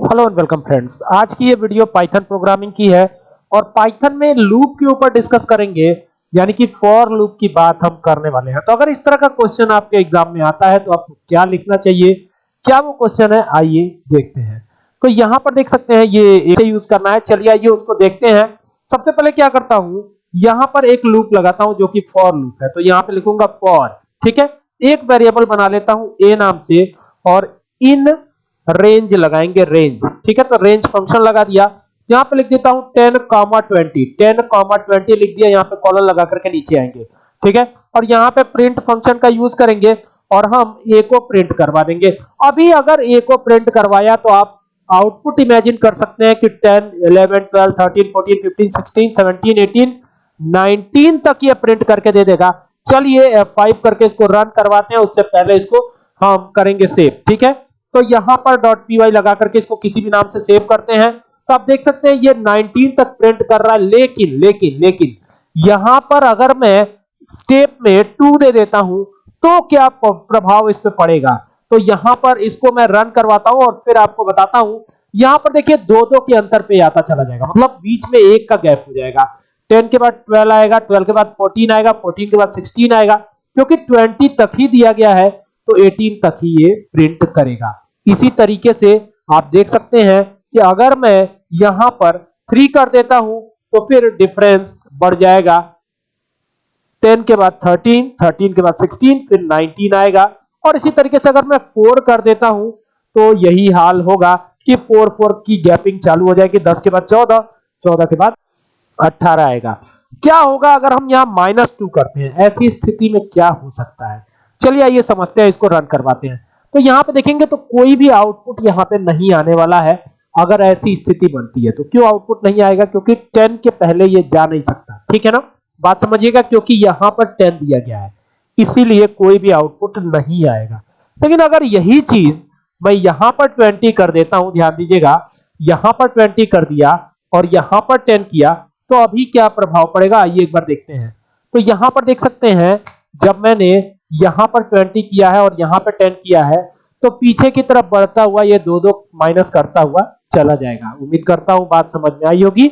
Hello and welcome friends आज की ये वीडियो पाइथन प्रोग्रामिंग की है और पाइथन में लूप के ऊपर डिस्कस करेंगे, यानी कि फॉर लूप की बात हम करने वाले हैं। तो अगर इस तरह का क्वेश्चन आपके एग्ज़ाम में आता है तो आपको क्या लिखना चाहिए? क्या वो क्वेश्चन है? आइए देखते हैं। तो यहाँ पर देख सकते हैं, ये इसे यूज़ करना है। चलिए आइए उसको देखते हैं। सबसे पहले क्या करता हूँ, यहाँ पर एक लूप लगाता हूँ जो कि फॉर लूप है। तो यहाँ पे लिखूँगा फॉर ठीक है? एक वेरिएबल बना लेता हूँ ए नाम से, और इन रेंज लगाएँगे रेंज ठीक है तो रेंज फ़ंक्शन लगा दिया। यहाँ पे लिख देता हूँ 10 कॉमा 20 10 कॉमा 20 लिख दिया, यहाँ पे कॉलन लगा करके नीचे आएँगे। ठीक है, और यहाँ पे प्रिंट फ़ंक्शन का यूज़ करेंगे और हम ए को प्रिंट करवा देंगे। अभी अगर ए को प्रिंट करवाया तो आप आउटपुट इमेजिन कर सकते हैं कि 10 11 12 13 14 15 16 17 18 19 तक ये प्रिंट करके दे देगा। चलिए F5 करके इसको रन करवाते हैं, उससे पहले इसको हम करेंगे सेव ठीक है तो यहाँ पर डॉट वाई लगा करके इसको किसी भी नाम से सेव करते हैं। तो आप देख सकते हैं ये 19 तक प्रिंट कर रहा है। लेकिन लेकिन लेकिन, यहाँ पर अगर मैं स्टेप में टू दे देता हूँ तो क्या प्रभाव इस पे पड़ेगा? तो यहाँ पर इसको मैं रन करवाता हूँ और फिर आपको बताता हूँ। यहाँ पर देखिए दो दो के अंतर पे आता चला जाएगा। मतलब बीच में एक का गैप हो जाएगा। 10 के बाद 12 आएगा 12 के बाद 14 आएगा 14 के बाद 16 आएगा क्योंकि 20 तक ही दिया गया है। तो 18 तक ही ये प्रिंट करेगा। इसी तरीके से आप देख सकते हैं कि अगर मैं यहाँ पर 3 कर देता हूँ तो फिर डिफरेंस बढ़ जाएगा। 10 के बाद 13 13 के बाद 16 फिर 19 आएगा। और इसी तरीके से अगर मैं 4 कर देता हूँ तो यही हाल होगा कि 4 4 की गैपिंग चालू हो जाएगी। 10 के बाद 14 14 के बाद 18 आएगा। क्या होगा अगर हम यहाँ माइनस टू करते हैं? ऐसी स्थिति में क्या हो सकता है? चलिए आइए समझते हैं इसको रन करवाते हैं। तो यहाँ पे देखेंगे तो कोई भी आउटपुट यहाँ पे नहीं आने वाला है, अगर ऐसी स्थिति बनती है। तो क्यों आउटपुट नहीं आएगा? क्योंकि 10 के पहले ये जा नहीं सकता। ठीक है ना? बात समझिएगा, क्योंकि यहाँ पर 10 दिया गया है। इसीलिए कोई भी आउटपुट नहीं आएगा। लेकिन अगर यही चीज़ मैं यहाँ पर 20 कर देता हूँ, ध्यान दीजिएगा, यहाँ पर 20 कर दिया और यहाँ पर 10 किया तो अभी क्या प्रभाव पड़ेगा? आइए एक बार देखते हैं। तो यहाँ पर देख सकते हैं, जब मैंने यहाँ पर 20 किया है और यहाँ पर 10 किया है तो पीछे की तरफ़ बढ़ता हुआ ये दो दो माइनस करता हुआ चला जाएगा। उम्मीद करता हूँ बात समझ में आई होगी।